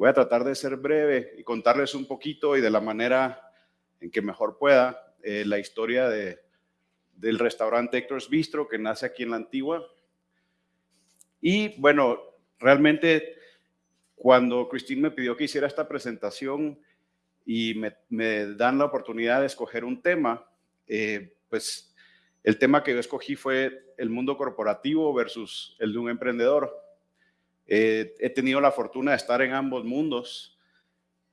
Voy a tratar de ser breve y contarles un poquito y de la manera en que mejor pueda eh, la historia de, del restaurante Héctor's Bistro que nace aquí en la Antigua. Y bueno, realmente cuando Cristín me pidió que hiciera esta presentación y me, dan la oportunidad de escoger un tema, eh, pues el tema que yo escogí fue el mundo corporativo versus el de un emprendedor. Eh, he tenido la fortuna de estar en ambos mundos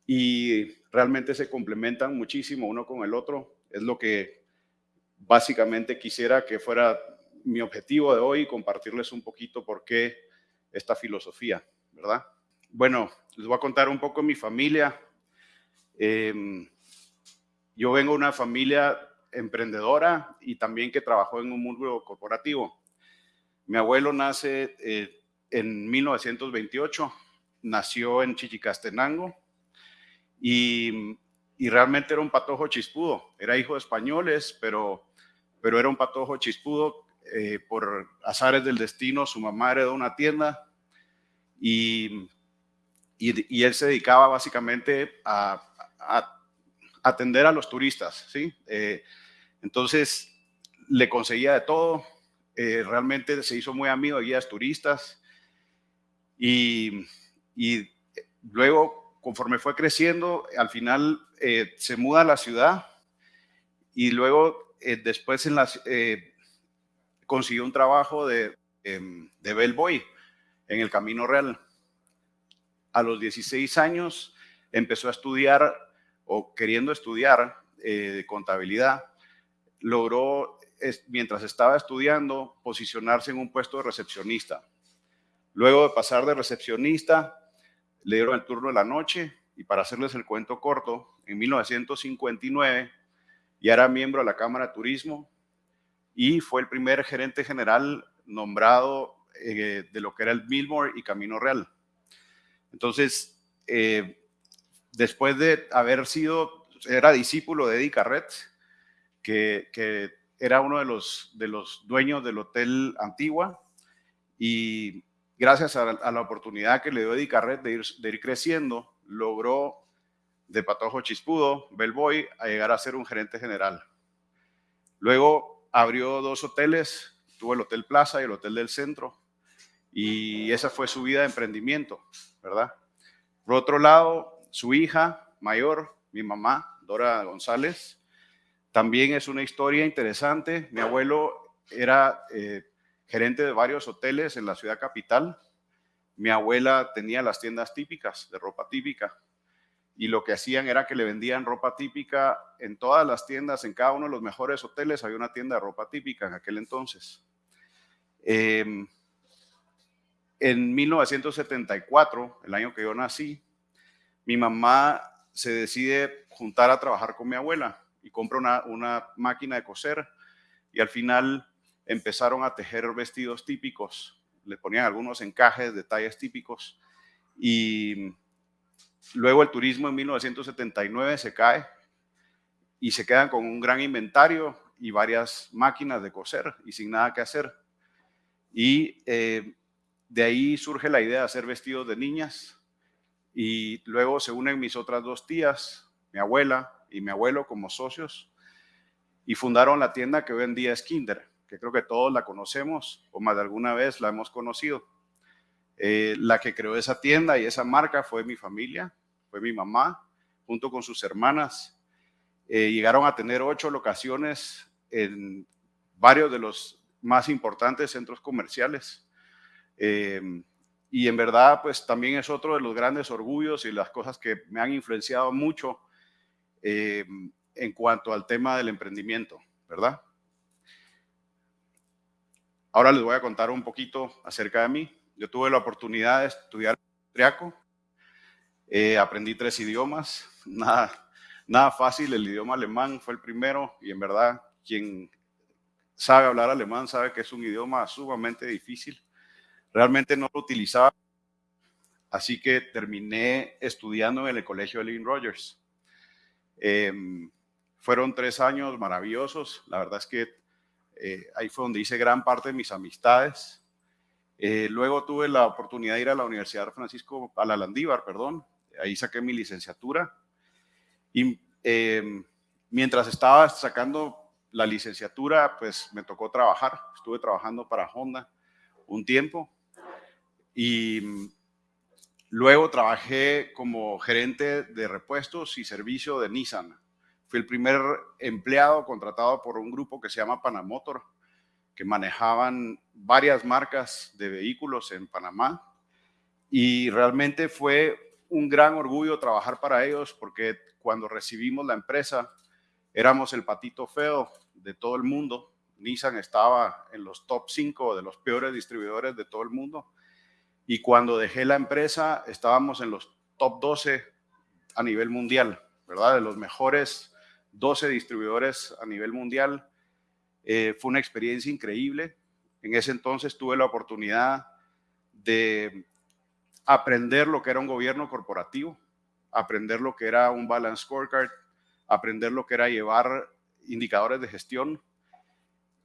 y realmente se complementan muchísimo uno con el otro. Es lo que básicamente quisiera que fuera mi objetivo de hoy, compartirles un poquito por qué esta filosofía, ¿verdad? Bueno, les voy a contar un poco de mi familia. Em, yo vengo de una familia emprendedora y también que trabajó en un mundo corporativo. Mi abuelo nace eh, en 1928, nació en Chichicastenango y, y, realmente era un patojo chispudo. Era hijo de españoles, pero, pero era un patojo chispudo. Eh, por azares del destino, su mamá heredó una tienda y, y, él se dedicaba básicamente a, atender a los turistas, ¿sí? Eh, entonces, le conseguía de todo. Eh, realmente se hizo muy amigo de guías turistas y, luego, conforme fue creciendo, al final eh, se muda a la ciudad y luego eh, después eh, consiguió un trabajo de, em, de bellboy en el Camino Real. A los 16 años empezó a estudiar o queriendo estudiar contabilidad, logró, mientras estaba estudiando, posicionarse en un puesto de recepcionista Luego de pasar de recepcionista, le dieron el turno de la noche y para hacerles el cuento corto, en 1959 ya era miembro de la Cámara de Turismo y fue el primer gerente general nombrado eh, de lo que era el Millmore y Camino Real. Entonces, eh, después de haber sido, era discípulo de Eddie Carret, que, que era uno de los, de los dueños del Hotel Antigua, y gracias a, la oportunidad que le dio Eddie Carret de ir, de ir creciendo, logró de Patojo Chispudo, Bellboy, a llegar a ser un gerente general. Luego abrió dos hoteles, tuvo el Hotel Plaza y el Hotel del Centro, y esa fue su vida de emprendimiento, ¿verdad? Por otro lado, su hija mayor, mi mamá, Dora González, también es una historia interesante. Mi abuelo era eh, gerente de varios hoteles en la ciudad capital. Mi abuela tenía las tiendas típicas, de ropa típica, y lo que hacían era que le vendían ropa típica en todas las tiendas, en cada uno de los mejores hoteles había una tienda de ropa típica en aquel entonces. Em, en 1974, el año que yo nací, mi mamá se decide juntar a trabajar con mi abuela y compra una, una máquina de coser y al final empezaron a tejer vestidos típicos, le ponían algunos encajes, detalles típicos y luego el turismo en 1979 se cae y se quedan con un gran inventario y varias máquinas de coser y sin nada que hacer. Y eh, de ahí surge la idea de hacer vestidos de niñas y luego se unen mis otras dos tías, mi abuela y mi abuelo como socios y fundaron la tienda que hoy en día es Kinder que creo que todos la conocemos o más de alguna vez la hemos conocido. Eh, la que creó esa tienda y esa marca fue mi familia, fue mi mamá, junto con sus hermanas. Eh, llegaron a tener ocho locaciones en varios de los más importantes centros comerciales. Eh, y en verdad, pues también es otro de los grandes orgullos y las cosas que me han influenciado mucho en cuanto al tema del emprendimiento, ¿verdad? Ahora les voy a contar un poquito acerca de mí. Yo tuve la oportunidad de estudiar austriaco. Eh, aprendí tres idiomas. Nada, nada fácil. El idioma alemán fue el primero y en verdad quien sabe hablar alemán sabe que es un idioma sumamente difícil. Realmente no lo utilizaba. Así que terminé estudiando en el colegio de Lynn Rogers. Em, fueron tres años maravillosos. La verdad es que eh, ahí fue donde hice gran parte de mis amistades. Eh, luego tuve la oportunidad de ir a la Universidad Francisco, a la Landívar, perdón, ahí saqué mi licenciatura y em, mientras estaba sacando la licenciatura, pues me tocó trabajar, estuve trabajando para Honda un tiempo y luego trabajé como gerente de repuestos y servicio de Nissan. Fui el primer empleado contratado por un grupo que se llama Panamotor, que manejaban varias marcas de vehículos en Panamá. Y realmente fue un gran orgullo trabajar para ellos porque cuando recibimos la empresa éramos el patito feo de todo el mundo. Nissan estaba en los top 5 de los peores distribuidores de todo el mundo. Y cuando dejé la empresa estábamos en los top 12 a nivel mundial, ¿verdad? De los mejores 12 distribuidores a nivel mundial. Eh, fue una experiencia increíble. En ese entonces tuve la oportunidad de aprender lo que era un gobierno corporativo, aprender lo que era un balance scorecard, aprender lo que era llevar indicadores de gestión.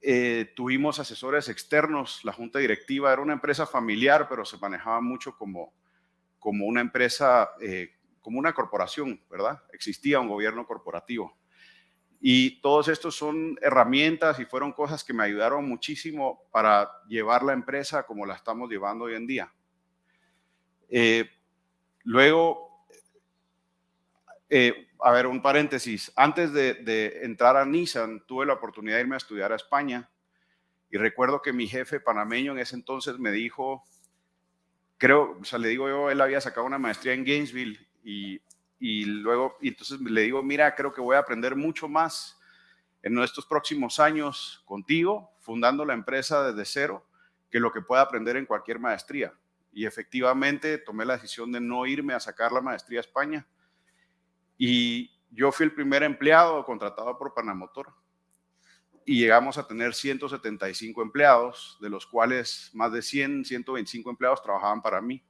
Eh, tuvimos asesores externos, la junta directiva era una empresa familiar, pero se manejaba mucho como, como una empresa, eh, como una corporación, ¿verdad? Existía un gobierno corporativo. Y todos estos son herramientas y fueron cosas que me ayudaron muchísimo para llevar la empresa como la estamos llevando hoy en día. Eh, luego, eh, a ver, un paréntesis. Antes de, entrar a Nissan, tuve la oportunidad de irme a estudiar a España. Y recuerdo que mi jefe panameño en ese entonces me dijo, creo, o sea, le digo yo, él había sacado una maestría en Gainesville y y luego, y entonces le digo, mira, creo que voy a aprender mucho más en estos próximos años contigo, fundando la empresa desde cero, que lo que pueda aprender en cualquier maestría. Y efectivamente tomé la decisión de no irme a sacar la maestría a España. Y yo fui el primer empleado contratado por Panamotor. Y llegamos a tener 175 empleados, de los cuales más de 100, 125 empleados trabajaban para mí.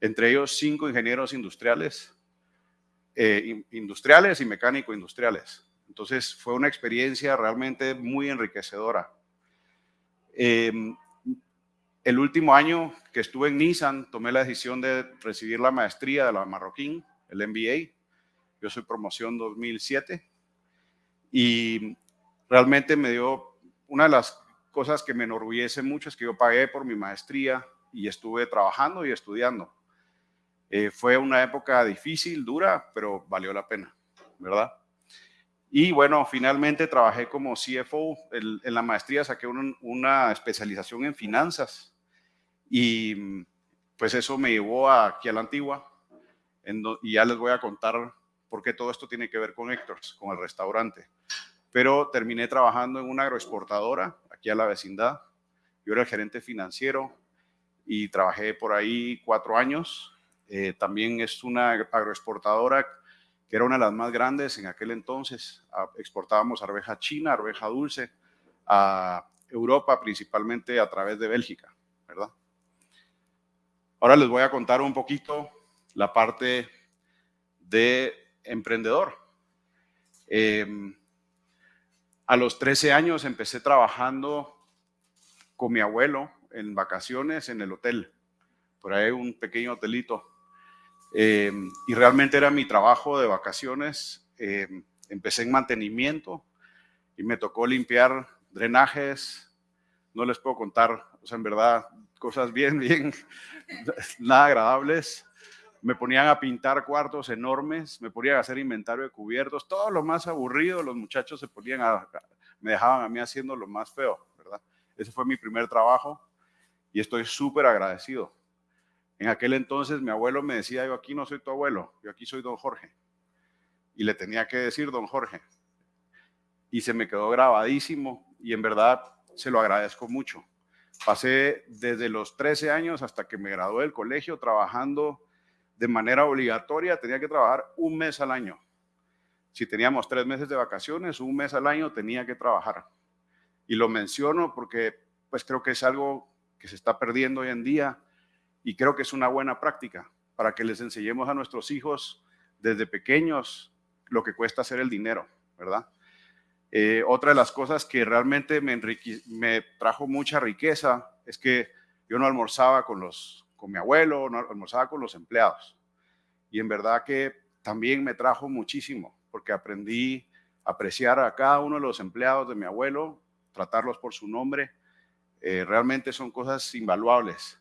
Entre ellos cinco ingenieros industriales, eh, industriales y mecánico-industriales. Entonces fue una experiencia realmente muy enriquecedora. Em, el último año que estuve en Nissan, tomé la decisión de recibir la maestría de la Marroquín, el MBA. Yo soy promoción 2007 y realmente me dio una de las cosas que me enorgullece mucho es que yo pagué por mi maestría y estuve trabajando y estudiando. Eh, fue una época difícil, dura, pero valió la pena, ¿verdad? Y bueno, finalmente trabajé como CFO. En, la maestría saqué una especialización en finanzas y pues eso me llevó aquí a la antigua y ya les voy a contar por qué todo esto tiene que ver con Héctor's, con el restaurante. Pero terminé trabajando en una agroexportadora aquí a la vecindad. Yo era el gerente financiero y trabajé por ahí cuatro años eh, también es una agroexportadora que era una de las más grandes en aquel entonces. Ah, exportábamos arveja china, arveja dulce a Europa, principalmente a través de Bélgica, ¿verdad? Ahora les voy a contar un poquito la parte de emprendedor. Em, a los 13 años empecé trabajando con mi abuelo en vacaciones en el hotel. Por ahí un pequeño hotelito eh, y realmente era mi trabajo de vacaciones. Eh, empecé en mantenimiento y me tocó limpiar drenajes. No les puedo contar, o sea, en verdad, cosas bien, bien, nada agradables. Me ponían a pintar cuartos enormes, me ponían a hacer inventario de cubiertos, todo lo más aburrido, los muchachos se ponían a, me dejaban a mí haciendo lo más feo, ¿verdad? Ese fue mi primer trabajo y estoy súper agradecido en aquel entonces mi abuelo me decía, yo aquí no soy tu abuelo, yo aquí soy don Jorge. Y le tenía que decir don Jorge. Y se me quedó grabadísimo y en verdad se lo agradezco mucho. Pasé desde los 13 años hasta que me gradué del colegio trabajando de manera obligatoria, tenía que trabajar un mes al año. Si teníamos tres meses de vacaciones, un mes al año tenía que trabajar. Y lo menciono porque pues creo que es algo que se está perdiendo hoy en día y creo que es una buena práctica para que les enseñemos a nuestros hijos desde pequeños lo que cuesta hacer el dinero, ¿verdad? Eh, otra de las cosas que realmente me, me trajo mucha riqueza es que yo no almorzaba con, los, con mi abuelo, no almorzaba con los empleados. y en verdad que también me trajo muchísimo porque aprendí a apreciar a cada uno de los empleados de mi abuelo, tratarlos por su nombre. Eh, realmente son cosas invaluables.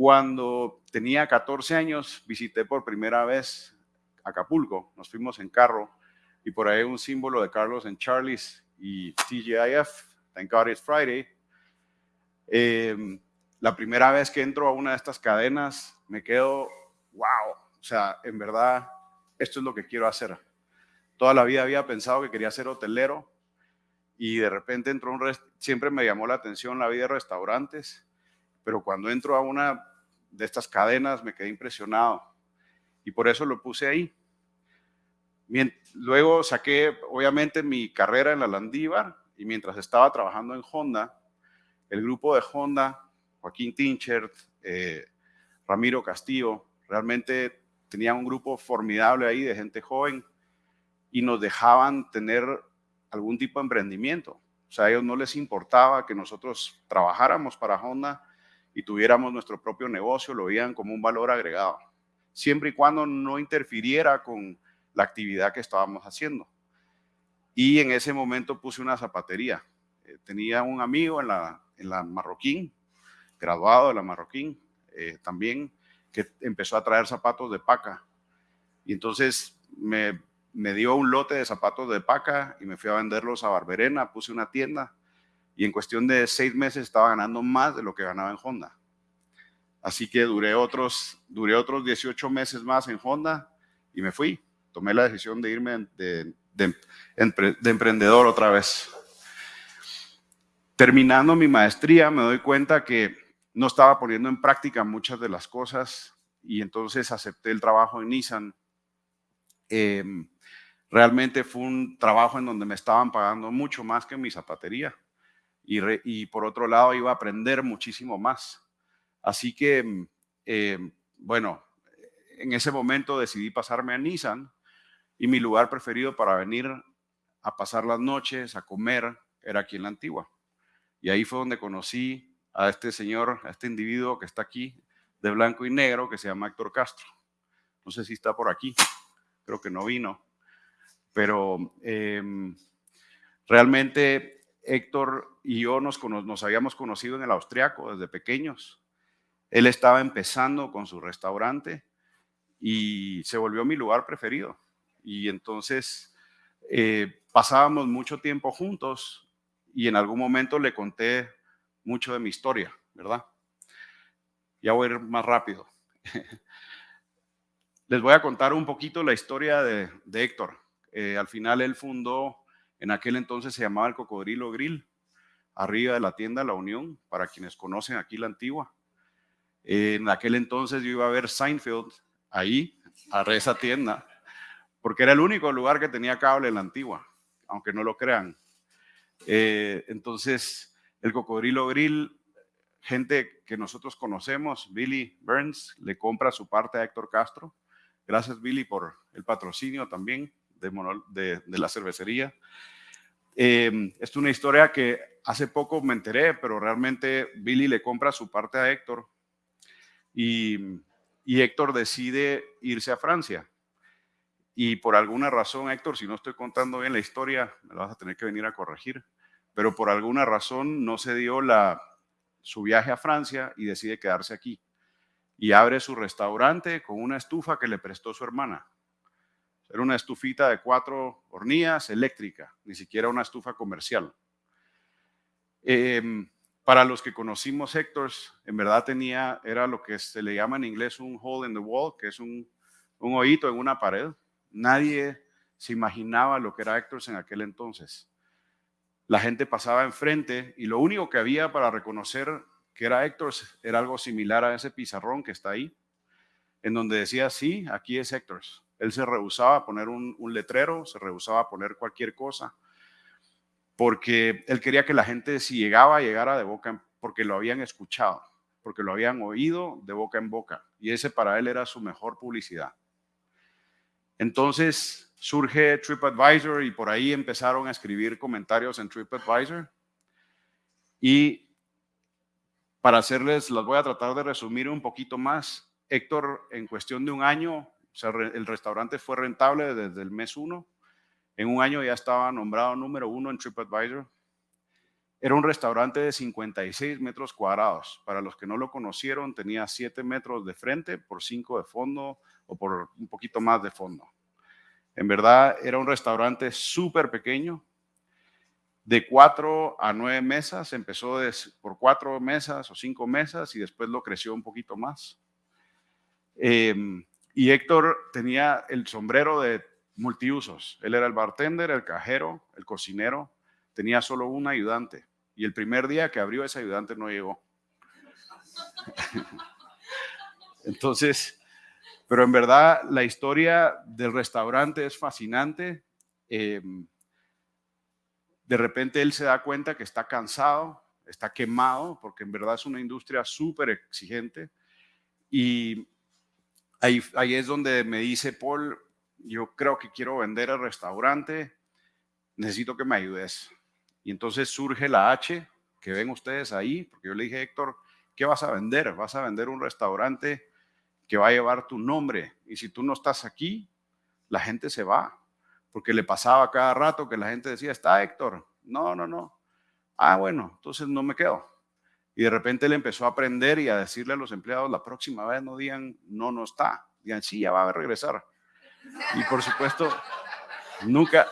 Cuando tenía 14 años, visité por primera vez Acapulco. Nos fuimos en carro y por ahí un símbolo de Carlos en Charlie's y TGIF, Thank God It's Friday. Em, la primera vez que entro a una de estas cadenas, me quedo, wow, o sea, en verdad, esto es lo que quiero hacer. Toda la vida había pensado que quería ser hotelero y de repente entró un siempre me llamó la atención la vida de restaurantes, pero cuando entro a una de estas cadenas me quedé impresionado y por eso lo puse ahí. Luego saqué, obviamente, mi carrera en la Landívar y mientras estaba trabajando en Honda, el grupo de Honda, Joaquín Tinchert, eh, Ramiro Castillo, realmente tenían un grupo formidable ahí de gente joven y nos dejaban tener algún tipo de emprendimiento. O sea, a ellos no les importaba que nosotros trabajáramos para Honda y tuviéramos nuestro propio negocio, lo veían como un valor agregado, siempre y cuando no interfiriera con la actividad que estábamos haciendo. Y en ese momento puse una zapatería. Eh, tenía un amigo en la, en la Marroquín, graduado de la Marroquín, eh, también, que empezó a traer zapatos de paca. Y entonces me, me dio un lote de zapatos de paca y me fui a venderlos a Barberena, puse una tienda y en cuestión de seis meses estaba ganando más de lo que ganaba en Honda. Así que duré otros, duré otros 18 meses más en Honda y me fui tomé la decisión de irme de, emprendedor otra vez. Terminando mi maestría, me doy cuenta que no estaba poniendo en práctica muchas de las cosas y entonces acepté el trabajo en Nissan. Em, realmente fue un trabajo en donde me estaban pagando mucho más que en mi zapatería y, por otro lado iba a aprender muchísimo más. Así que, em, bueno, en ese momento decidí pasarme a Nissan y mi lugar preferido para venir a pasar las noches, a comer, era aquí en la antigua. Y ahí fue donde conocí a este señor, a este individuo que está aquí, de blanco y negro, que se llama Héctor Castro. No sé si está por aquí, creo que no vino. Pero em, realmente Héctor y yo nos, habíamos conocido en el austriaco desde pequeños. Él estaba empezando con su restaurante y se volvió mi lugar preferido y entonces eh, pasábamos mucho tiempo juntos y en algún momento le conté mucho de mi historia, ¿verdad? Ya voy a ir más rápido. Les voy a contar un poquito la historia de, Héctor. Eh, al final él fundó, en aquel entonces se llamaba el Cocodrilo Grill, arriba de la tienda La Unión, para quienes conocen aquí la antigua. en aquel entonces yo iba a ver Seinfeld ahí, a esa tienda porque era el único lugar que tenía cable en la antigua, aunque no lo crean. Eh, entonces, el Cocodrilo Grill, gente que nosotros conocemos, Billy Burns, le compra su parte a Héctor Castro. Gracias, Billy, por el patrocinio también de, la cervecería. Eh, es una historia que hace poco me enteré, pero realmente Billy le compra su parte a Héctor y, y Héctor decide irse a Francia y por alguna razón, Héctor, si no estoy contando bien la historia, me lo vas a tener que venir a corregir, pero por alguna razón no se dio la, su viaje a Francia y decide quedarse aquí. Y abre su restaurante con una estufa que le prestó su hermana. Era una estufita de cuatro hornillas eléctrica, ni siquiera una estufa comercial. Em, para los que conocimos Héctor, en verdad tenía, era lo que se le llama en inglés un hole in the wall, que es un, un hoyito en una pared. Nadie se imaginaba lo que era Héctor en aquel entonces. La gente pasaba enfrente y lo único que había para reconocer que era Héctor era algo similar a ese pizarrón que está ahí, en donde decía, sí, aquí es Héctor. Él se rehusaba a poner un, letrero, se rehusaba a poner cualquier cosa, porque él quería que la gente si llegaba, llegara de boca, porque lo habían escuchado, porque lo habían oído de boca en boca. Y ese para él era su mejor publicidad. Entonces surge TripAdvisor y por ahí empezaron a escribir comentarios en TripAdvisor. Y para hacerles, las voy a tratar de resumir un poquito más. Héctor, en cuestión de un año, el restaurante fue rentable desde el mes uno. En un año ya estaba nombrado número uno en TripAdvisor. Era un restaurante de 56 metros cuadrados. Para los que no lo conocieron, tenía 7 metros de frente por 5 de fondo o por un poquito más de fondo. En verdad, era un restaurante súper pequeño, de 4 a 9 mesas. Empezó por 4 mesas o 5 mesas y después lo creció un poquito más. Em, y Héctor tenía el sombrero de multiusos. Él era el bartender, el cajero, el cocinero. Tenía solo un ayudante. Y el primer día que abrió ese ayudante no llegó. Entonces, pero en verdad la historia del restaurante es fascinante. Em, de repente él se da cuenta que está cansado, está quemado, porque en verdad es una industria súper exigente. Y ahí, es donde me dice, Paul, yo creo que quiero vender el restaurante, necesito que me ayudes. Y entonces surge la H que ven ustedes ahí, porque yo le dije, Héctor, ¿qué vas a vender? Vas a vender un restaurante que va a llevar tu nombre. Y si tú no estás aquí, la gente se va. Porque le pasaba cada rato que la gente decía, está Héctor. No, no, no. Ah, bueno, entonces no me quedo. Y de repente él empezó a aprender y a decirle a los empleados, la próxima vez no digan, no, no está. Digan, sí, ya va a regresar. Y por supuesto, nunca,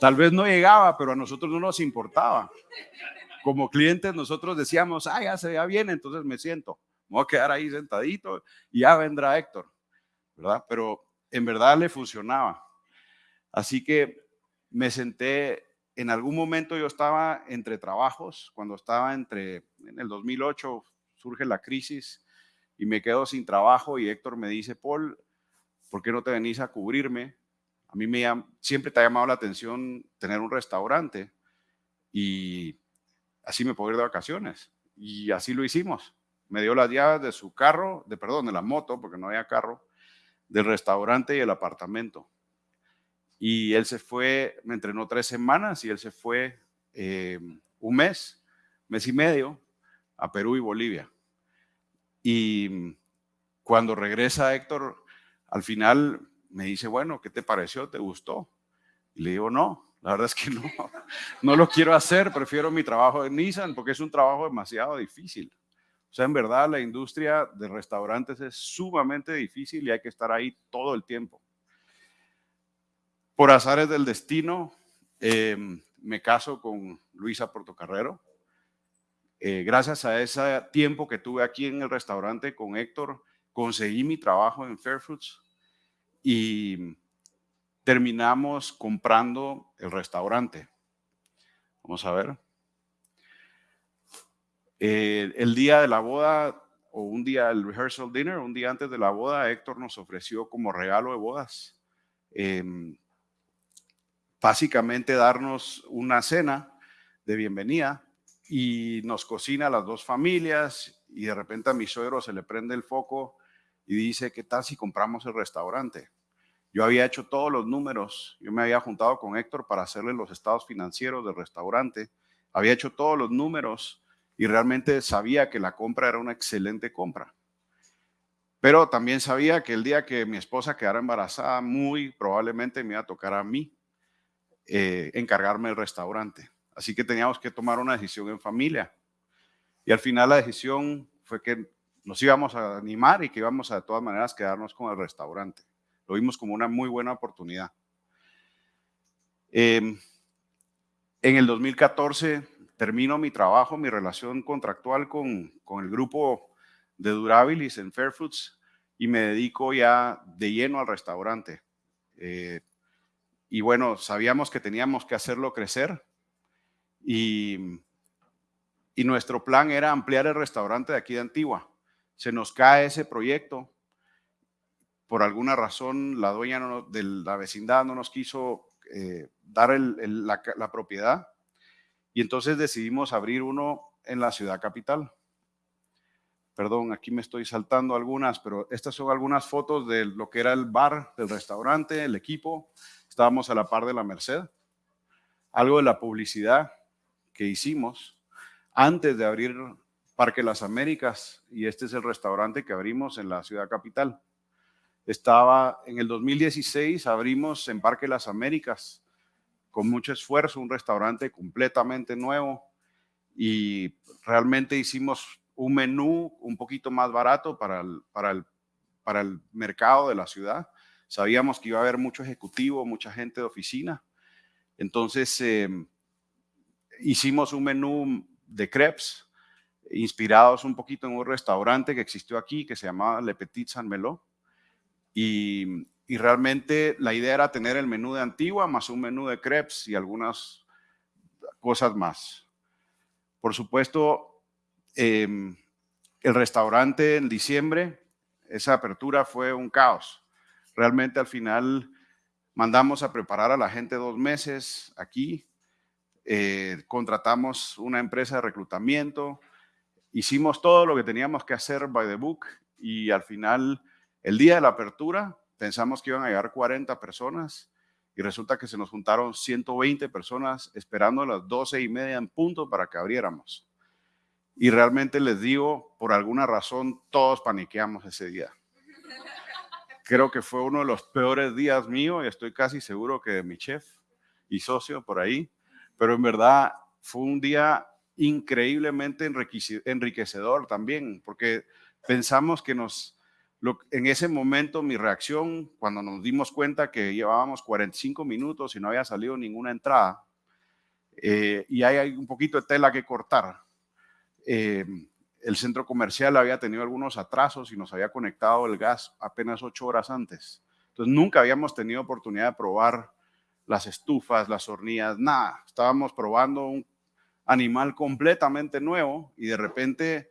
Tal vez no llegaba, pero a nosotros no nos importaba. Como clientes nosotros decíamos, ah, ya se ya bien, entonces me siento. Me voy a quedar ahí sentadito y ya vendrá Héctor, ¿verdad? Pero en verdad le funcionaba. Así que me senté, en algún momento yo estaba entre trabajos, cuando estaba entre, en el 2008 surge la crisis y me quedo sin trabajo y Héctor me dice, Paul, ¿por qué no te venís a cubrirme? A mí me siempre te ha llamado la atención tener un restaurante y así me puedo ir de vacaciones. Y así lo hicimos. Me dio las llaves de su carro, de perdón, de la moto, porque no había carro, del restaurante y el apartamento. Y él se fue, me entrenó tres semanas y él se fue eh, un mes, mes y medio, a Perú y Bolivia. Y cuando regresa Héctor, al final me dice, bueno, ¿qué te pareció? ¿Te gustó? Y le digo, no, la verdad es que no, no lo quiero hacer, prefiero mi trabajo en Nissan porque es un trabajo demasiado difícil. O sea, en verdad la industria de restaurantes es sumamente difícil y hay que estar ahí todo el tiempo. Por azares del destino, em, me caso con Luisa Portocarrero. Eh, gracias a ese tiempo que tuve aquí en el restaurante con Héctor, conseguí mi trabajo en Fairfoods y terminamos comprando el restaurante. Vamos a ver. Eh, el día de la boda o un día del rehearsal dinner, un día antes de la boda, Héctor nos ofreció como regalo de bodas, em, básicamente darnos una cena de bienvenida y nos cocina a las dos familias y de repente a mi suegro se le prende el foco y dice, ¿qué tal si compramos el restaurante? Yo había hecho todos los números, yo me había juntado con Héctor para hacerle los estados financieros del restaurante, había hecho todos los números y realmente sabía que la compra era una excelente compra. Pero también sabía que el día que mi esposa quedara embarazada, muy probablemente me iba a tocar a mí eh, encargarme del restaurante. Así que teníamos que tomar una decisión en familia. Y al final la decisión fue que nos íbamos a animar y que íbamos a de todas maneras quedarnos con el restaurante. Lo vimos como una muy buena oportunidad. Em, en el 2014 termino mi trabajo, mi relación contractual con, con el grupo de Durabilis en Fairfoods y me dedico ya de lleno al restaurante. Eh, y bueno, sabíamos que teníamos que hacerlo crecer y, y nuestro plan era ampliar el restaurante de aquí de Antigua se nos cae ese proyecto. Por alguna razón, la dueña de la vecindad no nos quiso eh, dar la, propiedad y entonces decidimos abrir uno en la ciudad capital. Perdón, aquí me estoy saltando algunas, pero estas son algunas fotos de lo que era el bar, del restaurante, el equipo. Estábamos a la par de la Merced. Algo de la publicidad que hicimos antes de abrir Parque Las Américas y este es el restaurante que abrimos en la ciudad capital. Estaba en el 2016, abrimos en Parque Las Américas con mucho esfuerzo un restaurante completamente nuevo y realmente hicimos un menú un poquito más barato para el, para el, para el mercado de la ciudad. Sabíamos que iba a haber mucho ejecutivo, mucha gente de oficina. Entonces em, hicimos un menú de crepes inspirados un poquito en un restaurante que existió aquí que se llamaba Le Petit San Melo. Y, y realmente la idea era tener el menú de Antigua más un menú de crepes y algunas cosas más. Por supuesto, em, el restaurante en diciembre, esa apertura fue un caos. Realmente al final mandamos a preparar a la gente dos meses aquí, eh, contratamos una empresa de reclutamiento, hicimos todo lo que teníamos que hacer by the book y al final, el día de la apertura, pensamos que iban a llegar 40 personas y resulta que se nos juntaron 120 personas esperando a las 12 y media en punto para que abriéramos. Y realmente les digo, por alguna razón, todos paniqueamos ese día. Creo que fue uno de los peores días míos y estoy casi seguro que de mi chef y socio por ahí. Pero en verdad fue un día increíblemente enriquecedor también, porque pensamos que nos, en ese momento mi reacción, cuando nos dimos cuenta que llevábamos 45 minutos y no había salido ninguna entrada, eh, y hay un poquito de tela que cortar, eh, el centro comercial había tenido algunos atrasos y nos había conectado el gas apenas ocho horas antes. Entonces nunca habíamos tenido oportunidad de probar las estufas, las hornillas, nada. Estábamos probando un animal completamente nuevo y de repente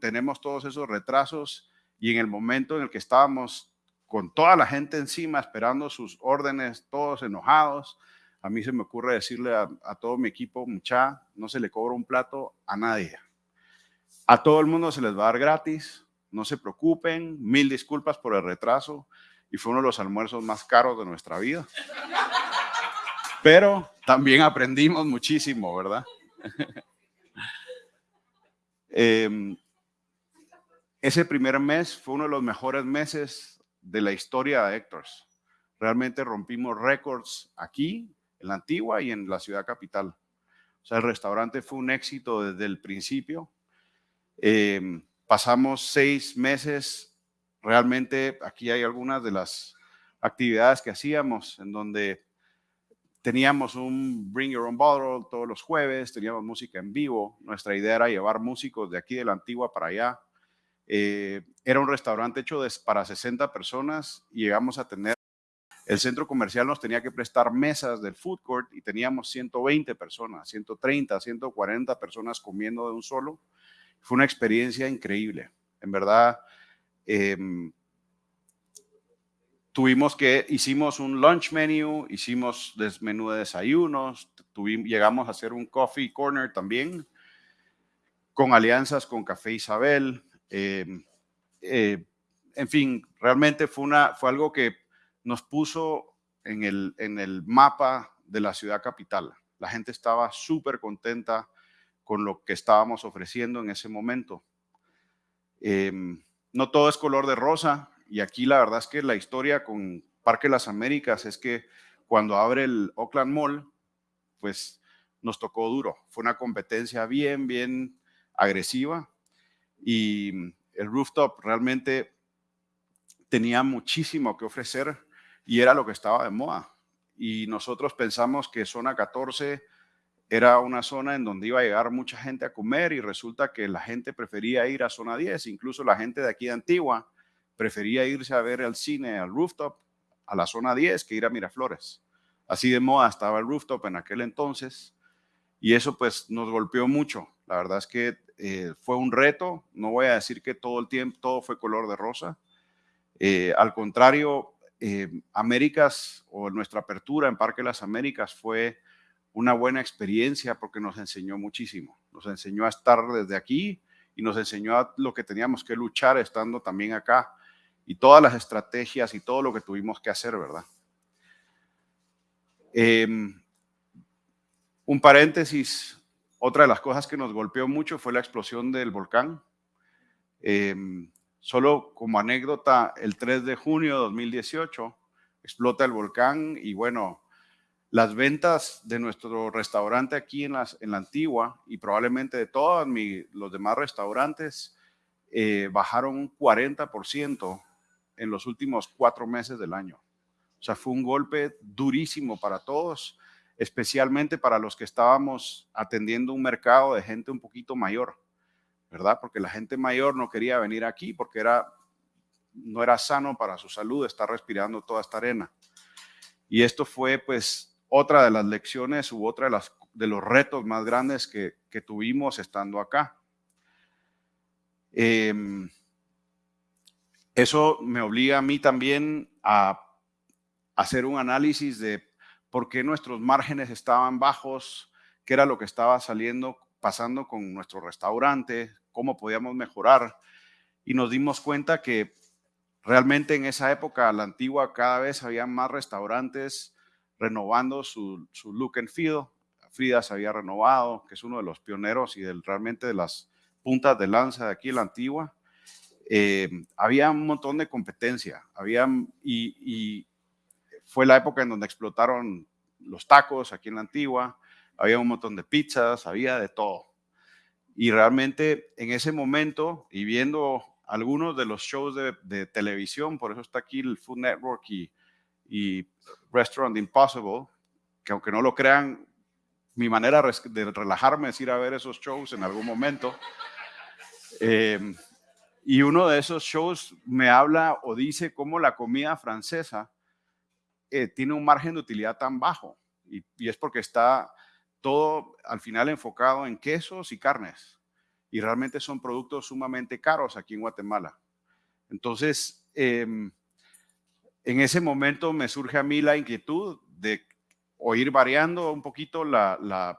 tenemos todos esos retrasos y en el momento en el que estábamos con toda la gente encima esperando sus órdenes, todos enojados, a mí se me ocurre decirle a, todo mi equipo, mucha, no se le cobra un plato a nadie. A todo el mundo se les va a dar gratis, no se preocupen, mil disculpas por el retraso y fue uno de los almuerzos más caros de nuestra vida. Pero también aprendimos muchísimo, ¿verdad? Em, ese primer mes fue uno de los mejores meses de la historia de Hectors. Realmente rompimos récords aquí, en la antigua y en la ciudad capital. O sea, el restaurante fue un éxito desde el principio. Em, pasamos seis meses, realmente aquí hay algunas de las actividades que hacíamos en donde Teníamos un Bring Your Own Bottle todos los jueves, teníamos música en vivo. Nuestra idea era llevar músicos de aquí de la antigua para allá. Eh, era un restaurante hecho para 60 personas llegamos a tener, el centro comercial nos tenía que prestar mesas del food court y teníamos 120 personas, 130, 140 personas comiendo de un solo. Fue una experiencia increíble. En verdad, em, tuvimos que, hicimos un lunch menu, hicimos menú de desayunos, llegamos a hacer un coffee corner también, con alianzas con Café Isabel. Em, eh, en fin, realmente fue, una, fue algo que nos puso en el, en el mapa de la ciudad capital. La gente estaba súper contenta con lo que estábamos ofreciendo en ese momento. Em, no todo es color de rosa, y aquí la verdad es que la historia con Parque Las Américas es que cuando abre el Oakland Mall, pues nos tocó duro. Fue una competencia bien, bien agresiva y el rooftop realmente tenía muchísimo que ofrecer y era lo que estaba de moda. Y nosotros pensamos que zona 14 era una zona en donde iba a llegar mucha gente a comer y resulta que la gente prefería ir a zona 10, incluso la gente de aquí de Antigua prefería irse a ver el cine al rooftop, a la zona 10, que ir a Miraflores. Así de moda estaba el rooftop en aquel entonces y eso pues nos golpeó mucho. La verdad es que eh, fue un reto, no voy a decir que todo el tiempo todo fue color de rosa. Eh, al contrario, eh, Américas o nuestra apertura en Parque Las Américas fue una buena experiencia porque nos enseñó muchísimo. Nos enseñó a estar desde aquí y nos enseñó a lo que teníamos que luchar estando también acá y todas las estrategias y todo lo que tuvimos que hacer, ¿verdad? Em, un paréntesis, otra de las cosas que nos golpeó mucho fue la explosión del volcán. Em, solo como anécdota, el 3 de junio de 2018 explota el volcán y bueno, las ventas de nuestro restaurante aquí en, en la antigua y probablemente de todos los demás restaurantes eh, bajaron un 40% en los últimos cuatro meses del año. O sea, fue un golpe durísimo para todos, especialmente para los que estábamos atendiendo un mercado de gente un poquito mayor, ¿verdad? Porque la gente mayor no quería venir aquí porque era, no era sano para su salud estar respirando toda esta arena. Y esto fue pues otra de las lecciones u otra de, las, de los retos más grandes que, que tuvimos estando acá. Em, eso me obliga a mí también a hacer un análisis de por qué nuestros márgenes estaban bajos, qué era lo que estaba saliendo, pasando con nuestro restaurante, cómo podíamos mejorar. Y nos dimos cuenta que realmente en esa época, la antigua, cada vez había más restaurantes renovando su, look and feel. Frida se había renovado, que es uno de los pioneros y del, realmente de las puntas de lanza de aquí la antigua. Eh, había un montón de competencia, había, y, fue la época en donde explotaron los tacos aquí en la antigua, había un montón de pizzas, había de todo. Y realmente en ese momento, y viendo algunos de los shows de, televisión, por eso está aquí el Food Network y, y, Restaurant Impossible, que aunque no lo crean, mi manera de relajarme es ir a ver esos shows en algún momento. Eh, y uno de esos shows me habla o dice cómo la comida francesa eh, tiene un margen de utilidad tan bajo. Y, es porque está todo al final enfocado en quesos y carnes. Y realmente son productos sumamente caros aquí en Guatemala. Entonces, em, en ese momento me surge a mí la inquietud de o ir variando un poquito la,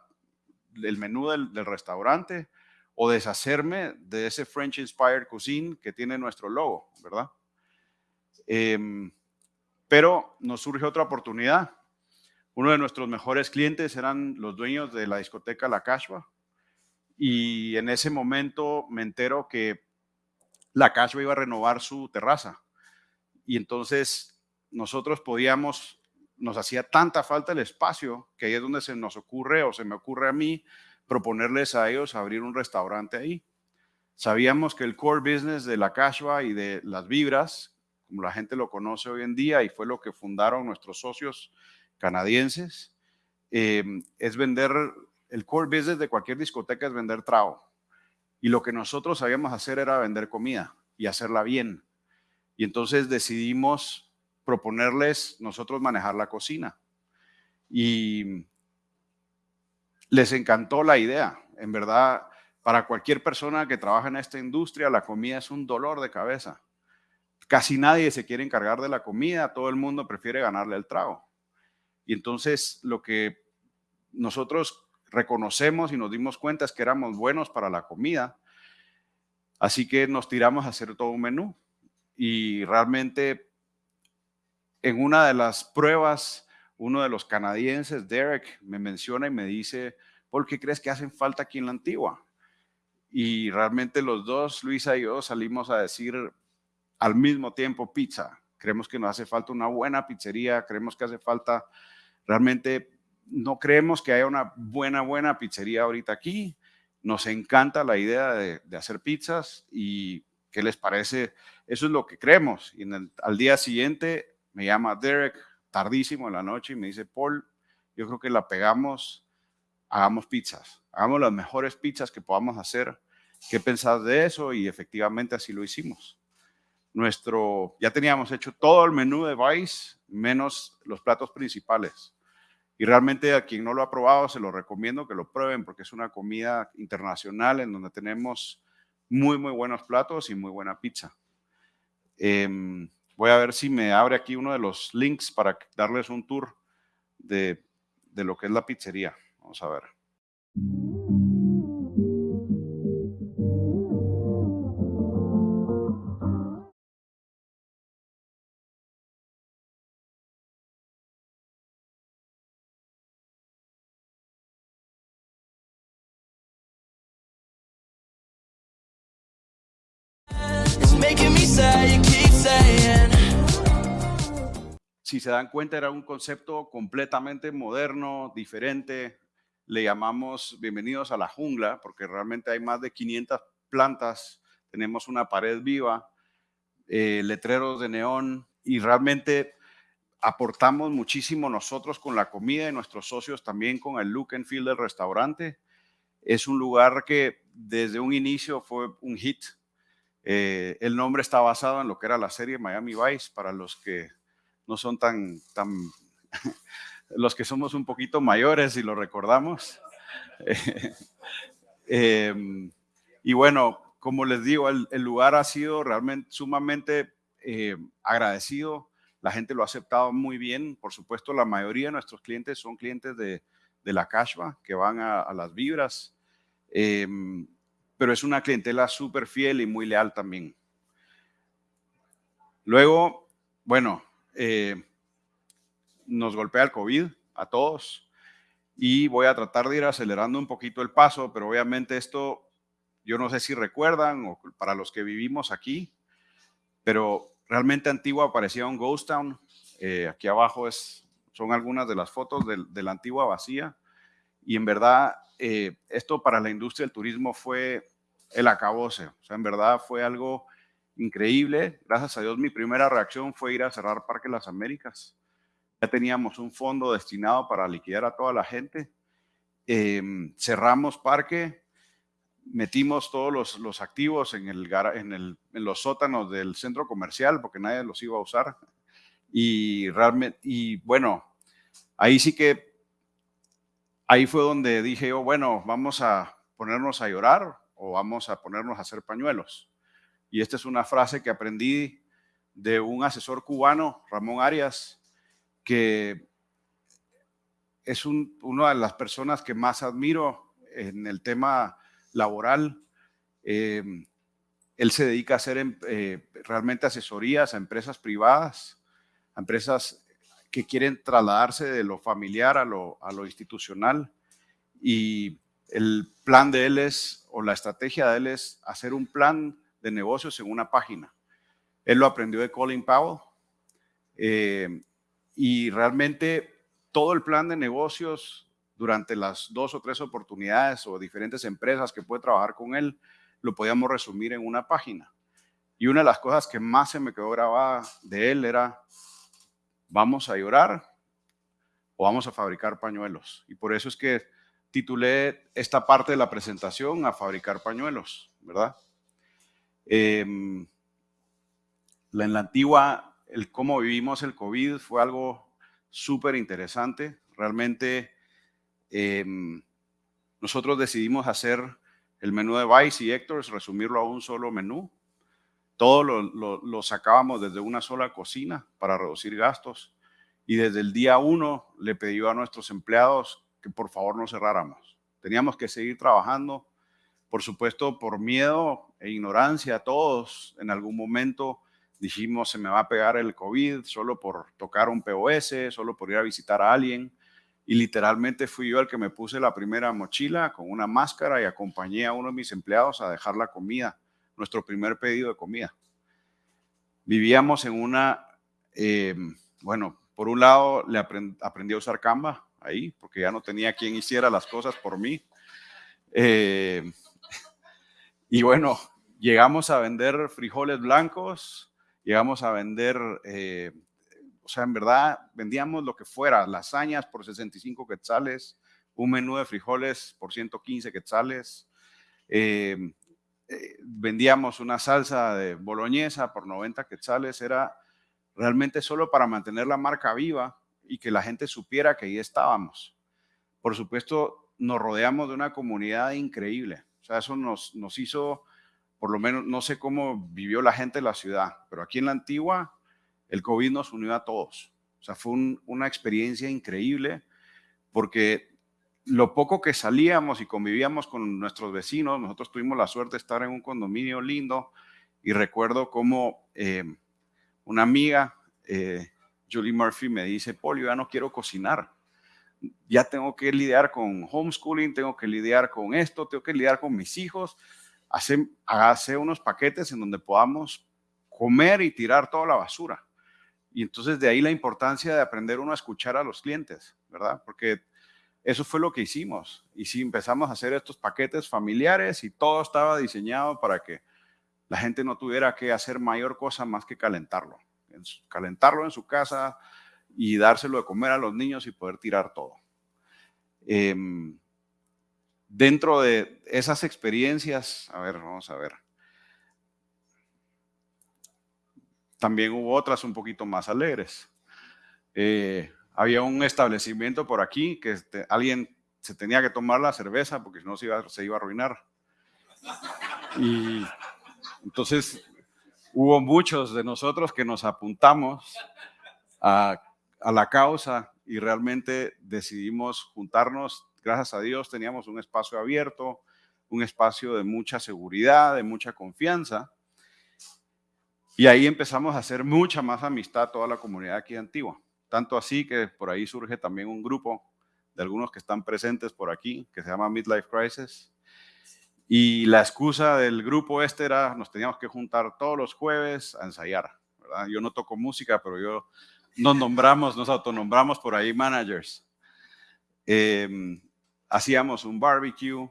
el menú del restaurante o deshacerme de ese French Inspired Cuisine que tiene nuestro logo, ¿verdad? Em, pero nos surge otra oportunidad. Uno de nuestros mejores clientes eran los dueños de la discoteca La Cashwa y en ese momento me entero que La Cashwa iba a renovar su terraza y entonces nosotros podíamos, nos hacía tanta falta el espacio que ahí es donde se nos ocurre o se me ocurre a mí proponerles a ellos abrir un restaurante ahí. Sabíamos que el core business de la Cashwa y de las vibras, como la gente lo conoce hoy en día y fue lo que fundaron nuestros socios canadienses, em, es vender, el core business de cualquier discoteca es vender trago. Y lo que nosotros sabíamos hacer era vender comida y hacerla bien. Y entonces decidimos proponerles nosotros manejar la cocina. Y les encantó la idea. En verdad, para cualquier persona que trabaja en esta industria, la comida es un dolor de cabeza. Casi nadie se quiere encargar de la comida, todo el mundo prefiere ganarle el trago. Y entonces lo que nosotros reconocemos y nos dimos cuenta es que éramos buenos para la comida, así que nos tiramos a hacer todo un menú. Y realmente en una de las pruebas uno de los canadienses, Derek, me menciona y me dice, ¿por qué crees que hacen falta aquí en la antigua? Y realmente los dos, Luisa y yo, salimos a decir al mismo tiempo pizza. Creemos que nos hace falta una buena pizzería, creemos que hace falta, realmente no creemos que haya una buena, buena pizzería ahorita aquí. Nos encanta la idea de, hacer pizzas y ¿qué les parece? Eso es lo que creemos. Y al día siguiente me llama Derek, tardísimo en la noche y me dice, Paul, yo creo que la pegamos, hagamos pizzas, hagamos las mejores pizzas que podamos hacer. ¿Qué pensás de eso? Y efectivamente así lo hicimos. Nuestro, ya teníamos hecho todo el menú de Vice, menos los platos principales. Y realmente a quien no lo ha probado, se lo recomiendo que lo prueben porque es una comida internacional en donde tenemos muy, muy buenos platos y muy buena pizza. Eh, Voy a ver si me abre aquí uno de los links para darles un tour de, de lo que es la pizzería. Vamos a ver. Si se dan cuenta, era un concepto completamente moderno, diferente. Le llamamos bienvenidos a la jungla, porque realmente hay más de 500 plantas. Tenemos una pared viva, eh, letreros de neón y realmente aportamos muchísimo nosotros con la comida y nuestros socios también con el look and feel del restaurante. Es un lugar que desde un inicio fue un hit. Eh, el nombre está basado en lo que era la serie Miami Vice, para los que no son tan, tan los que somos un poquito mayores y lo recordamos. Em, y bueno, como les digo, el, lugar ha sido realmente sumamente eh, agradecido la gente lo ha aceptado muy bien. Por supuesto, la mayoría de nuestros clientes son clientes de, la Cashba, que van a, las vibras. Em, pero es una clientela súper fiel y muy leal también. Luego, bueno, eh, nos golpea el COVID a todos y voy a tratar de ir acelerando un poquito el paso, pero obviamente esto, yo no sé si recuerdan o para los que vivimos aquí, pero realmente Antigua parecía un ghost town. Eh, aquí abajo es, son algunas de las fotos de, la Antigua vacía. Y en verdad, eh, esto para la industria del turismo fue el acabose. O sea, en verdad fue algo increíble. Gracias a Dios, mi primera reacción fue ir a cerrar Parque Las Américas. Ya teníamos un fondo destinado para liquidar a toda la gente. Em, cerramos Parque, metimos todos los, activos en, en, los sótanos del centro comercial porque nadie los iba a usar. Y realmente, y bueno, ahí sí que, ahí fue donde dije yo, bueno, vamos a ponernos a llorar o vamos a ponernos a hacer pañuelos. Y esta es una frase que aprendí de un asesor cubano, Ramón Arias, que es una de las personas que más admiro en el tema laboral. Em, él se dedica a hacer em, eh, realmente asesorías a empresas privadas, a empresas que quieren trasladarse de lo familiar a lo, a lo institucional. Y el plan de él es, o la estrategia de él es hacer un plan de negocios en una página. Él lo aprendió de Colin Powell. Eh, y realmente todo el plan de negocios durante las dos o tres oportunidades o diferentes empresas que puede trabajar con él, lo podíamos resumir en una página. Y una de las cosas que más se me quedó grabada de él era, vamos a llorar o vamos a fabricar pañuelos. Y por eso es que titulé esta parte de la presentación a fabricar pañuelos, ¿verdad? Em, en la antigua, el cómo vivimos el COVID fue algo súper interesante. Realmente Em, nosotros decidimos hacer el menú de Vice y Héctor, resumirlo a un solo menú. Todo lo, sacábamos desde una sola cocina para reducir gastos. Y desde el día uno le pidió a nuestros empleados que por favor no cerráramos. Teníamos que seguir trabajando. Por supuesto, por miedo e ignorancia, todos en algún momento dijimos se me va a pegar el COVID solo por tocar un POS, solo por ir a visitar a alguien. Y literalmente fui yo el que me puse la primera mochila con una máscara y acompañé a uno de mis empleados a dejar la comida, nuestro primer pedido de comida. Vivíamos en una, em, bueno, por un lado le aprendí a usar Canva ahí, porque ya no tenía quien hiciera las cosas por mí. Em, y bueno, llegamos a vender frijoles blancos, llegamos a vender eh, o sea, en verdad vendíamos lo que fuera, lasañas por 65 quetzales, un menú de frijoles por 115 quetzales, em, eh, vendíamos una salsa de boloñesa por 90 quetzales, era realmente solo para mantener la marca viva y que la gente supiera que ahí estábamos. Por supuesto, nos rodeamos de una comunidad increíble. O sea, eso nos, nos hizo, por lo menos, no sé cómo vivió la gente de la ciudad, pero aquí en la antigua el COVID nos unió a todos. O sea, fue una experiencia increíble porque lo poco que salíamos y convivíamos con nuestros vecinos, nosotros tuvimos la suerte de estar en un condominio lindo y recuerdo como eh, una amiga, eh, Julie Murphy, me dice, Paul, yo ya no quiero cocinar. Ya tengo que lidiar con homeschooling, tengo que lidiar con esto, tengo que lidiar con mis hijos. Hace, hace unos paquetes en donde podamos comer y tirar toda la basura. Y entonces de ahí la importancia de aprender uno a escuchar a los clientes, ¿verdad? Porque eso fue lo que hicimos. Y sí, empezamos a hacer estos paquetes familiares y todo estaba diseñado para que la gente no tuviera que hacer mayor cosa más que calentarlo. Calentarlo en su casa y dárselo de comer a los niños y poder tirar todo. Em, dentro de esas experiencias, a ver, vamos a ver. También hubo otras un poquito más alegres. Eh, había un establecimiento por aquí que alguien se tenía que tomar la cerveza porque si no se iba, se iba a arruinar. Y entonces hubo muchos de nosotros que nos apuntamos a, a la causa y realmente decidimos juntarnos. Gracias a Dios teníamos un espacio abierto, un espacio de mucha seguridad, de mucha confianza. Y ahí empezamos a hacer mucha más amistad toda la comunidad aquí de Antigua. Tanto así que por ahí surge también un grupo de algunos que están presentes por aquí, que se llama Midlife Crisis. Y la excusa del grupo este era, nos teníamos que juntar todos los jueves a ensayar. Yo no toco música, pero yo nos nombramos, nos autonombramos por ahí managers. Em, hacíamos un barbecue,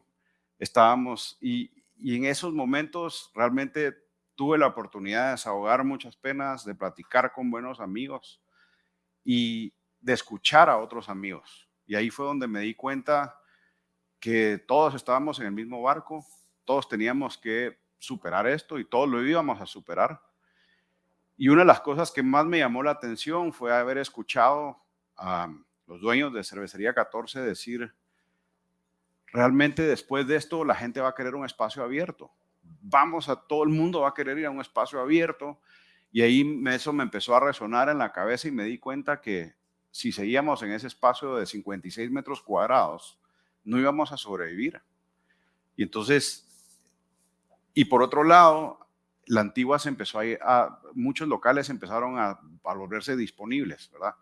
estábamos, y, y en esos momentos realmente tuve la oportunidad de desahogar muchas penas, de platicar con buenos amigos y de escuchar a otros amigos. Y ahí fue donde me di cuenta que todos estábamos en el mismo barco, todos teníamos que superar esto y todos lo íbamos a superar. Y una de las cosas que más me llamó la atención fue haber escuchado a los dueños de Cervecería 14 decir, realmente después de esto la gente va a querer un espacio abierto. Vamos a, todo el mundo va a querer ir a un espacio abierto. Y ahí eso me empezó a resonar en la cabeza y me di cuenta que si seguíamos en ese espacio de 56 metros cuadrados, no íbamos a sobrevivir. Y entonces, y por otro lado, la antigua se empezó a, a muchos locales empezaron a, a, volverse disponibles, ¿verdad?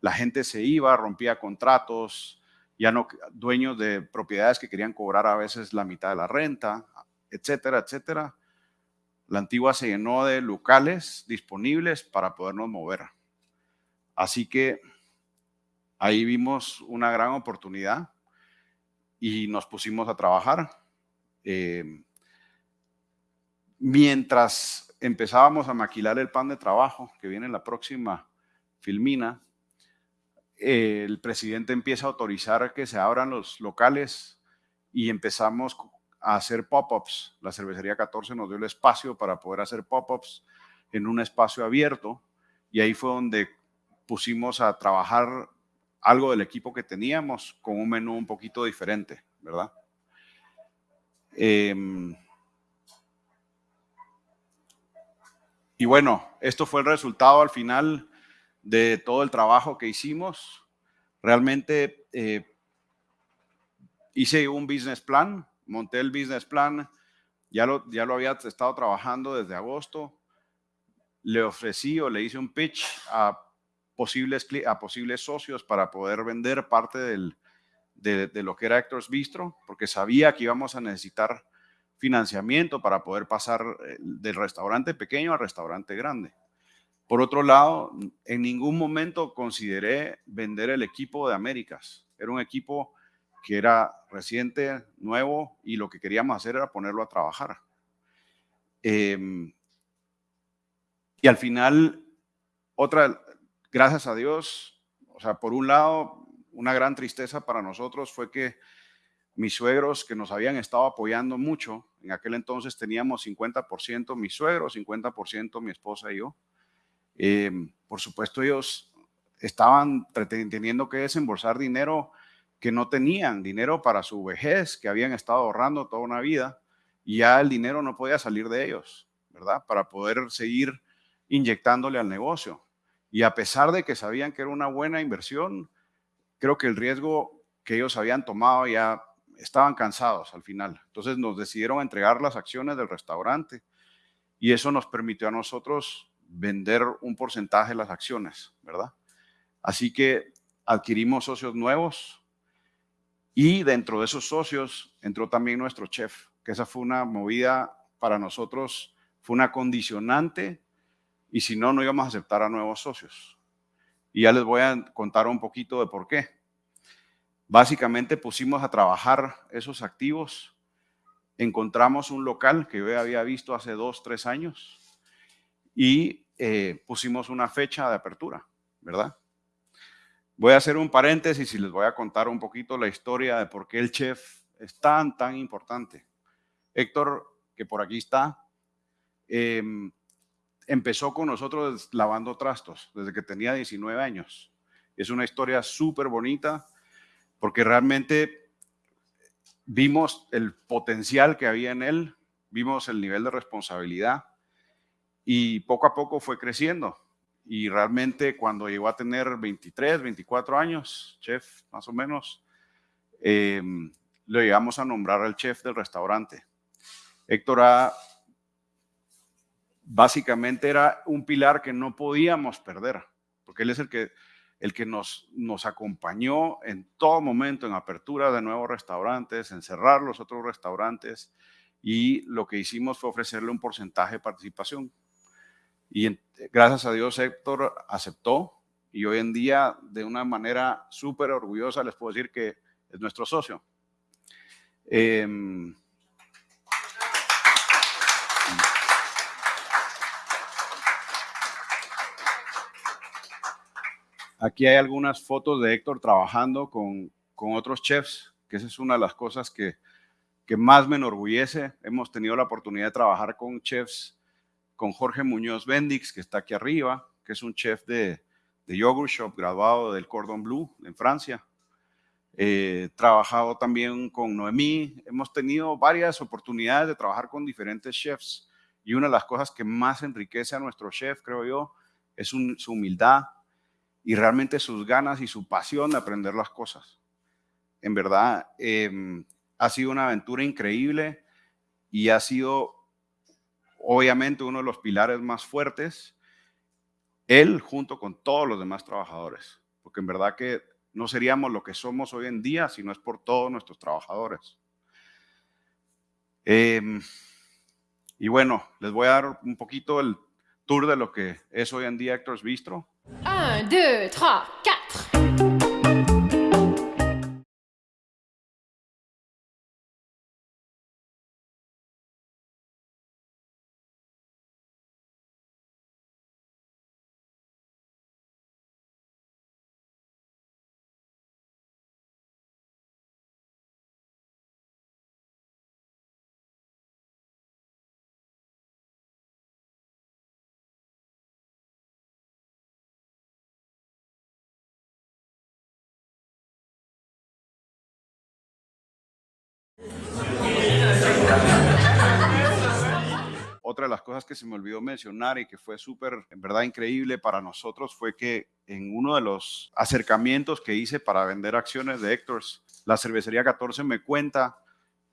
La gente se iba, rompía contratos, ya no dueños de propiedades que querían cobrar a veces la mitad de la renta, etcétera, etcétera. La antigua se llenó de locales disponibles para podernos mover. Así que ahí vimos una gran oportunidad y nos pusimos a trabajar. Eh, mientras empezábamos a maquilar el plan de trabajo, que viene en la próxima filmina, el presidente empieza a autorizar que se abran los locales y empezamos a hacer pop-ups. La cervecería 14 nos dio el espacio para poder hacer pop-ups en un espacio abierto y ahí fue donde pusimos a trabajar algo del equipo que teníamos con un menú un poquito diferente, ¿verdad? Eh, Y bueno, esto fue el resultado al final de todo el trabajo que hicimos. Realmente eh, hice un business plan, monté el business plan, ya lo, ya lo había estado trabajando desde agosto. Le ofrecí o le hice un pitch a posibles, a posibles socios para poder vender parte del, de, de, lo que era Hector's Bistro, porque sabía que íbamos a necesitar financiamiento para poder pasar eh, del restaurante pequeño al restaurante grande. Por otro lado, en ningún momento consideré vender el equipo de Américas. Era un equipo que era reciente, nuevo, y lo que queríamos hacer era ponerlo a trabajar. Em, y al final, otra, gracias a Dios, o sea, por un lado, una gran tristeza para nosotros fue que mis suegros que nos habían estado apoyando mucho, en aquel entonces teníamos 50% mis suegros, 50% mi esposa y yo. Em, por supuesto, ellos estaban teniendo que desembolsar dinero que no tenían, dinero para su vejez, que habían estado ahorrando toda una vida, y ya el dinero no podía salir de ellos, ¿verdad? Para poder seguir inyectándole al negocio. Y a pesar de que sabían que era una buena inversión, creo que el riesgo que ellos habían tomado ya estaban cansados al final. Entonces nos decidieron entregar las acciones del restaurante y eso nos permitió a nosotros vender un porcentaje de las acciones, ¿verdad? Así que adquirimos socios nuevos y dentro de esos socios entró también nuestro chef, que esa fue una movida para nosotros, fue una condicionante y si no, no íbamos a aceptar a nuevos socios. Y ya les voy a contar un poquito de por qué. Básicamente pusimos a trabajar esos activos, encontramos un local que yo había visto hace dos, tres años y eh, pusimos una fecha de apertura, ¿verdad? Voy a hacer un paréntesis y les voy a contar un poquito la historia de por qué el chef es tan, tan importante. Héctor, que por aquí está, em, empezó con nosotros lavando trastos desde que tenía 19 años. Es una historia súper bonita porque realmente vimos el potencial que había en él, vimos el nivel de responsabilidad y poco a poco fue creciendo. Y realmente cuando llegó a tener 23, 24 años, chef más o menos, eh, lo llegamos a nombrar al chef del restaurante. Héctor básicamente era un pilar que no podíamos perder, porque él es el que, el que nos, acompañó en todo momento, en apertura de nuevos restaurantes, en cerrar los otros restaurantes, y lo que hicimos fue ofrecerle un porcentaje de participación. Y gracias a Dios Héctor aceptó y hoy en día de una manera súper orgullosa les puedo decir que es nuestro socio. Em, aquí hay algunas fotos de Héctor trabajando con, con otros chefs, que esa es una de las cosas que, que más me enorgullece. Hemos tenido la oportunidad de trabajar con chefs con Jorge Muñoz Bendix, que está aquí arriba, que es un chef de, de Yogurt Shop, graduado del Cordon Bleu en Francia. He trabajado también con Noemí. Hemos tenido varias oportunidades de trabajar con diferentes chefs. Y una de las cosas que más enriquece a nuestro chef, creo yo, es su humildad y realmente sus ganas y su pasión de aprender las cosas. En verdad, em, ha sido una aventura increíble y ha sido obviamente uno de los pilares más fuertes, él junto con todos los demás trabajadores, porque en verdad que no seríamos lo que somos hoy en día si no es por todos nuestros trabajadores. Em, y bueno, les voy a dar un poquito el tour de lo que es hoy en día Hector's Bistro. 1, 2, 3, 4. Otra de las cosas que se me olvidó mencionar y que fue súper, en verdad, increíble para nosotros fue que en uno de los acercamientos que hice para vender acciones de Hector's, la cervecería 14 me cuenta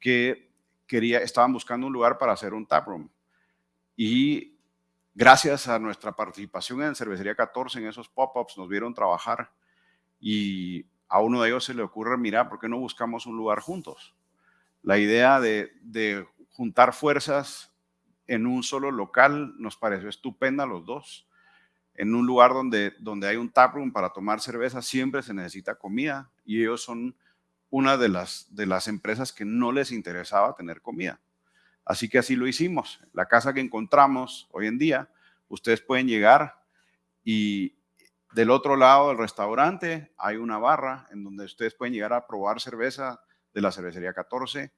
que quería, estaban buscando un lugar para hacer un taproom. Y gracias a nuestra participación en Cervecería 14, en esos pop-ups, nos vieron trabajar y a uno de ellos se le ocurre, mira, ¿por qué no buscamos un lugar juntos? La idea de, de juntar fuerzas en un solo local nos pareció estupenda los dos. En un lugar donde, donde hay un taproom para tomar cerveza siempre se necesita comida y ellos son una de las, de las empresas que no les interesaba tener comida. Así que así lo hicimos. La casa que encontramos hoy en día, ustedes pueden llegar y del otro lado del restaurante hay una barra en donde ustedes pueden llegar a probar cerveza de la cervecería 14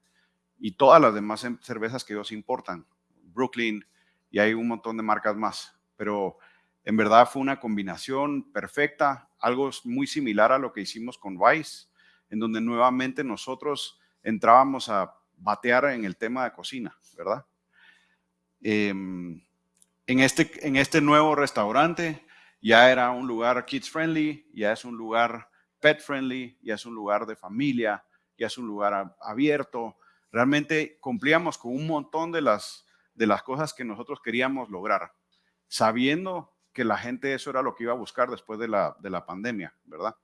y todas las demás cervezas que ellos importan. Brooklyn y hay un montón de marcas más. Pero en verdad fue una combinación perfecta, algo muy similar a lo que hicimos con Vice, en donde nuevamente nosotros entrábamos a batear en el tema de cocina, ¿verdad? Em, en, este, en este nuevo restaurante ya era un lugar kids friendly, ya es un lugar pet friendly, ya es un lugar de familia, ya es un lugar abierto. Realmente cumplíamos con un montón de las de las cosas que nosotros queríamos lograr, sabiendo que la gente eso era lo que iba a buscar después de la, de la pandemia, ¿verdad?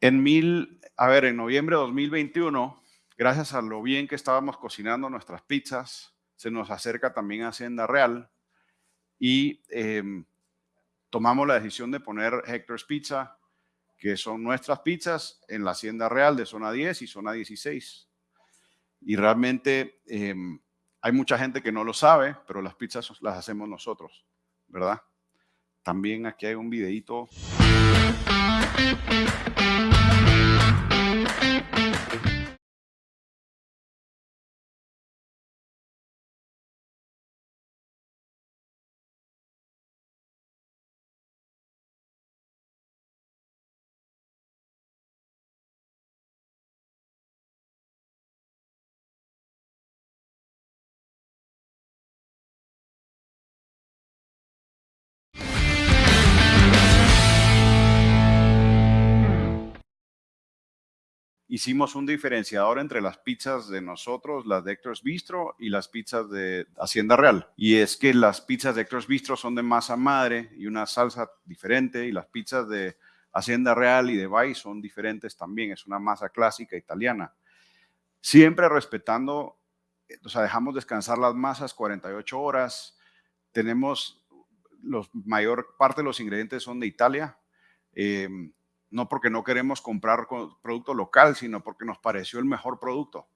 En mil, a ver, en noviembre de 2021, gracias a lo bien que estábamos cocinando nuestras pizzas, se nos acerca también Hacienda Real y em, tomamos la decisión de poner Hector's Pizza, que son nuestras pizzas, en la Hacienda Real de zona 10 y zona 16. Y realmente em, hay mucha gente que no lo sabe, pero las pizzas las hacemos nosotros, ¿verdad? También aquí hay un videito. Hicimos un diferenciador entre las pizzas de nosotros, las de Hector's Bistro y las pizzas de Hacienda Real. Y es que las pizzas de Hector's Bistro son de masa madre y una salsa diferente y las pizzas de Hacienda Real y de Bay son diferentes también, es una masa clásica italiana. Siempre respetando, o sea, dejamos descansar las masas 48 horas, tenemos, la mayor parte de los ingredientes son de Italia, eh, no porque no queremos comprar producto local, sino porque nos pareció el mejor producto.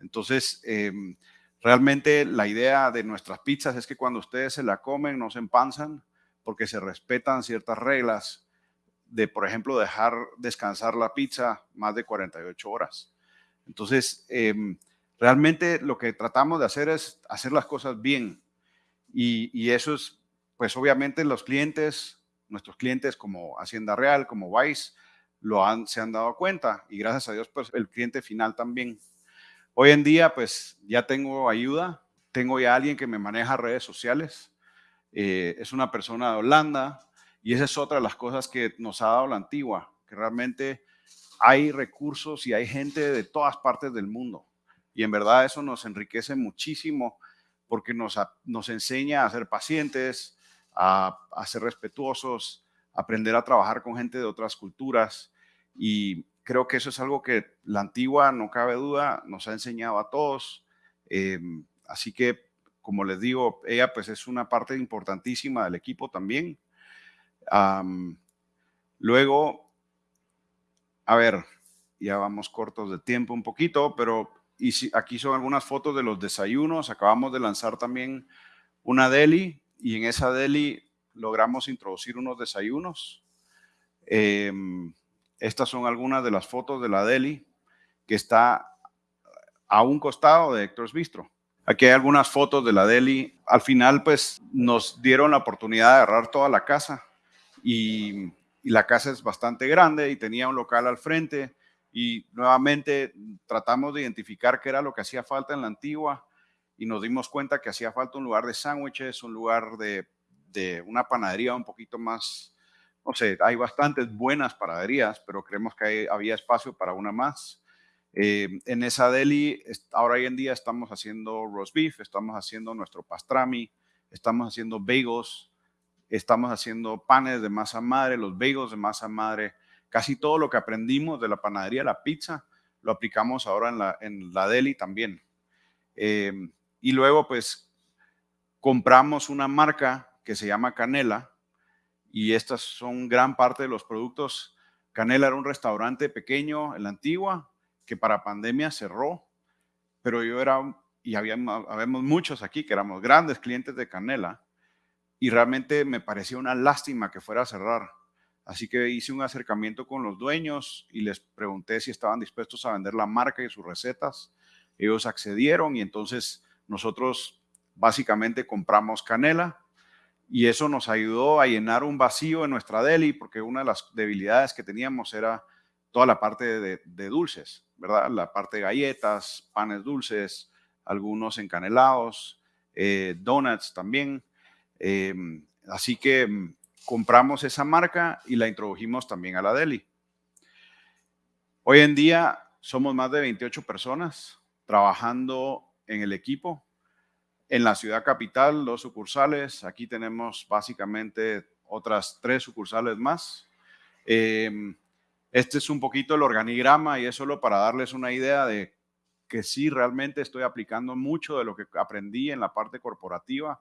Entonces, em, realmente la idea de nuestras pizzas es que cuando ustedes se la comen no se empanzan porque se respetan ciertas reglas de, por ejemplo, dejar descansar la pizza más de 48 horas. Entonces, em, realmente lo que tratamos de hacer es hacer las cosas bien. Y, y eso es, pues obviamente los clientes nuestros clientes como Hacienda Real, como Vice, lo han, se han dado cuenta y gracias a Dios, pues el cliente final también. Hoy en día, pues ya tengo ayuda, tengo ya alguien que me maneja redes sociales, eh, es una persona de Holanda y esa es otra de las cosas que nos ha dado la antigua, que realmente hay recursos y hay gente de todas partes del mundo. Y en verdad eso nos enriquece muchísimo porque nos, nos enseña a ser pacientes, a, ser respetuosos, aprender a trabajar con gente de otras culturas. Y creo que eso es algo que la antigua, no cabe duda, nos ha enseñado a todos. Em, así que, como les digo, ella pues es una parte importantísima del equipo también. luego, a ver, ya vamos cortos de tiempo un poquito, pero aquí son algunas fotos de los desayunos. Acabamos de lanzar también una deli y en esa deli logramos introducir unos desayunos. Em, estas son algunas de las fotos de la deli que está a un costado de Héctor's Bistro. Aquí hay algunas fotos de la deli. Al final, pues, nos dieron la oportunidad de agarrar toda la casa y, y la casa es bastante grande y tenía un local al frente y nuevamente tratamos de identificar qué era lo que hacía falta en la antigua y nos dimos cuenta que hacía falta un lugar de sándwiches, un lugar de, una panadería un poquito más, no sé, hay bastantes buenas panaderías, pero creemos que había espacio para una más. Eh, en esa deli, ahora hoy en día estamos haciendo roast beef, estamos haciendo nuestro pastrami, estamos haciendo bagels, estamos haciendo panes de masa madre, los bagels de masa madre, casi todo lo que aprendimos de la panadería, la pizza, lo aplicamos ahora en la, en la deli también. Eh, y luego, pues, compramos una marca que se llama Canela y estas son gran parte de los productos. Canela era un restaurante pequeño en la antigua que para pandemia cerró, pero yo era, y habíamos, habíamos muchos aquí que éramos grandes clientes de Canela y realmente me parecía una lástima que fuera a cerrar. Así que hice un acercamiento con los dueños y les pregunté si estaban dispuestos a vender la marca y sus recetas. Ellos accedieron y entonces nosotros básicamente compramos canela y eso nos ayudó a llenar un vacío en nuestra deli porque una de las debilidades que teníamos era toda la parte de, dulces, ¿verdad? La parte de galletas, panes dulces, algunos encanelados, eh, donuts también. Em, así que mm, compramos esa marca y la introdujimos también a la deli. Hoy en día somos más de 28 personas trabajando en el equipo. En la ciudad capital, dos sucursales. Aquí tenemos básicamente otras tres sucursales más. Em, este es un poquito el organigrama y es solo para darles una idea de que sí, realmente estoy aplicando mucho de lo que aprendí en la parte corporativa.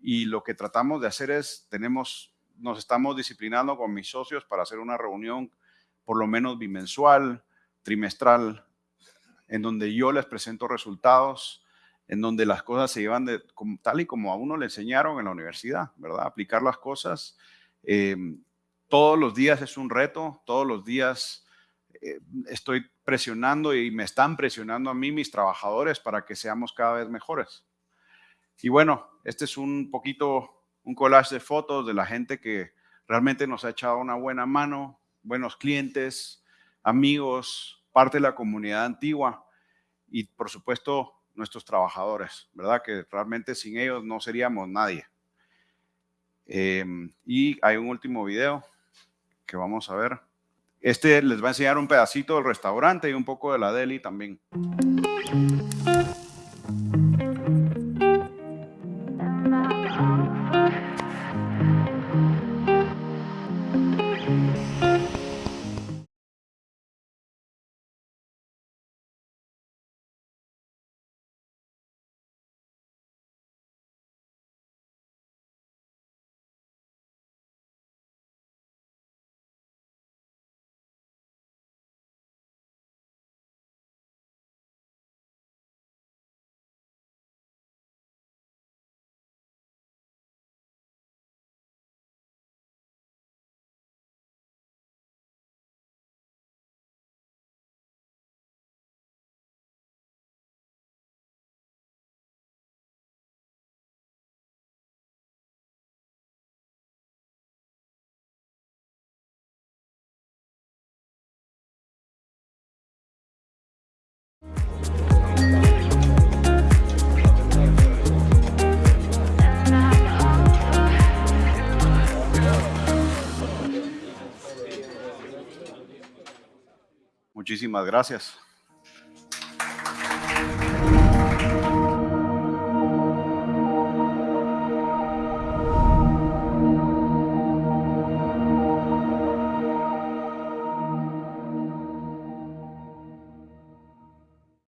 Y lo que tratamos de hacer es, tenemos, nos estamos disciplinando con mis socios para hacer una reunión por lo menos bimensual, trimestral, en donde yo les presento resultados, en donde las cosas se llevan de, tal y como a uno le enseñaron en la universidad, ¿verdad? Aplicar las cosas. Em, todos los días es un reto, todos los días eh, estoy presionando y me están presionando a mí mis trabajadores para que seamos cada vez mejores. Y bueno, este es un poquito un collage de fotos de la gente que realmente nos ha echado una buena mano, buenos clientes, amigos, parte de la comunidad antigua y por supuesto nuestros trabajadores, ¿verdad? Que realmente sin ellos no seríamos nadie. Em, y hay un último video que vamos a ver. Este les va a enseñar un pedacito del restaurante y un poco de la deli también. Muchísimas gracias.